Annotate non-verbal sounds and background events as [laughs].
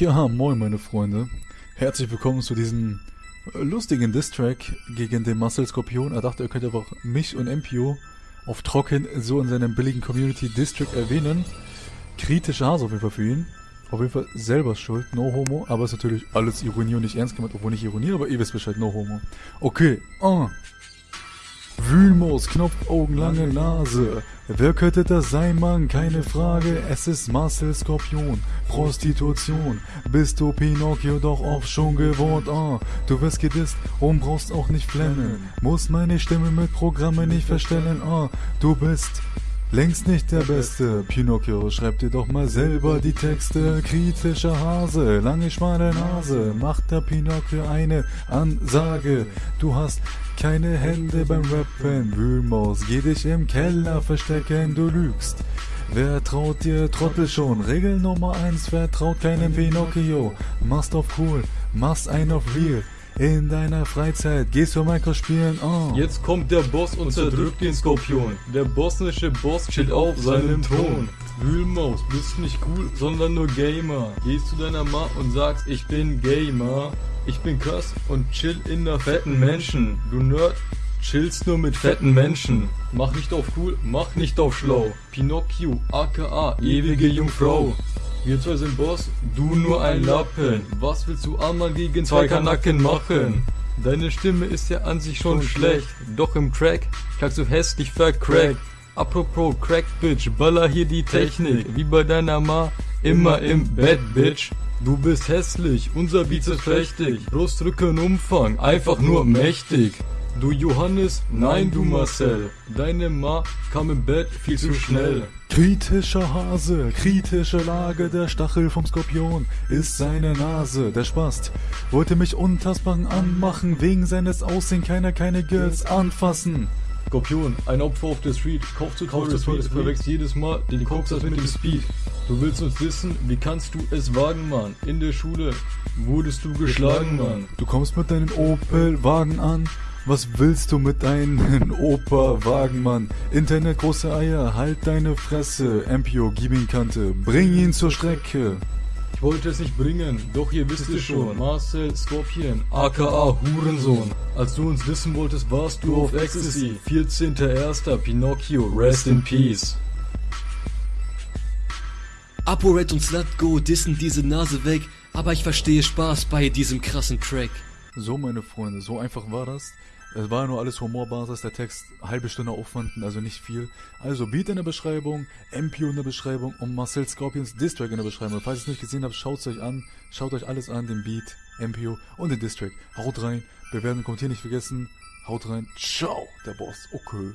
Ja, moin meine Freunde. Herzlich willkommen zu diesem lustigen Distrack gegen den Marcel Skorpion. Er dachte, er könnte einfach mich und MPO auf Trocken so in seinem billigen Community Distrack erwähnen. Kritische Hase auf jeden Fall für ihn. Auf jeden Fall selber schuld, no homo, aber ist natürlich alles Ironie und nicht ernst gemeint, obwohl nicht Ironie, aber ihr wisst Bescheid, no homo. Okay, ah. Wühlmaus, Knopfaugen, lange Nase. Wer könnte das sein, Mann? Keine Frage. Es ist Marcel Skorpion. Prostitution. Bist du Pinocchio doch auch schon gewohnt? Ah, du wirst gedisst und brauchst auch nicht flennen. Muss meine Stimme mit Programmen nicht verstellen. Ah, du bist Längst nicht der Beste, Pinocchio, schreib dir doch mal selber die Texte. Kritischer Hase, lange schmale Nase, macht der Pinocchio eine Ansage. Du hast keine Hände beim Rappen, Wühlmaus, geh dich im Keller verstecken, du lügst. Wer traut dir Trottel schon? Regel Nummer eins, wer traut keinem Pinocchio? Machst auf cool, machst ein auf real. In deiner Freizeit gehst du Minecraft spielen, oh. Jetzt kommt der Boss und zerdrückt den Skorpion. Der bosnische Boss chillt auf seinem Thron. Wühlmaus, bist nicht cool, sondern nur Gamer. Gehst zu deiner Ma und sagst, ich bin Gamer. Ich bin krass und chill in der fetten Menschen. Du Nerd, chillst nur mit fetten Menschen. Mach nicht auf cool, mach nicht auf schlau. Pinocchio, aka ewige Jungfrau. Wir zwei sind Boss, du nur ein Lappen. Was willst du einmal gegen zwei Kanacken machen? Deine Stimme ist ja an sich schon schlecht, doch im Crack klagst du hässlich vercrackt. Apropos Crack Bitch, baller hier die Technik, wie bei deiner Ma, immer im Bett Bitch. Du bist hässlich, unser Beat ist prächtig, Brustrücken Umfang, einfach nur mächtig. Du Johannes, nein du Marcel, deine Ma kam im Bett viel zu schnell. Kritischer Hase, kritische Lage, der Stachel vom Skorpion ist seine Nase. Der Spast wollte mich untastbaren anmachen, wegen seines Aussehen keiner keine Girls anfassen. Skorpion, ein Opfer auf der Street, kauft zu teuer Speed, verwechselt jedes Mal den Koksers mit dem Speed. Du willst uns wissen, wie kannst du es wagen, Mann? In der Schule wurdest du geschlagen, Mann. Du kommst mit deinem Opel-Wagen an, was willst du mit deinen [laughs] Opa-Wagen, Mann? Internet große Eier, halt deine Fresse. MPO, gib ihn Kante, bring ihn zur Strecke. Ich wollte es nicht bringen, doch ihr wisst es schon. Marcel Scorpion, aka Hurensohn. Als du uns wissen wolltest, warst du auf Ecstasy. 14.01. Pinocchio, rest in peace. ApoRed und Slutgo dissen diese Nase weg, aber ich verstehe Spaß bei diesem krassen Track. So, meine Freunde, so einfach war das. Es war nur alles Humorbasis, der Text halbe Stunde Aufwand, also nicht viel. Also Beat in der Beschreibung, MPO in der Beschreibung und Marcel Scorpions Distrack in der Beschreibung. Falls ihr es nicht gesehen habt, schaut es euch an. Schaut euch alles an, den Beat, MPO und den Distrack. Haut rein, bewerten, kommentieren nicht vergessen. Haut rein. Ciao, der Boss. Okay.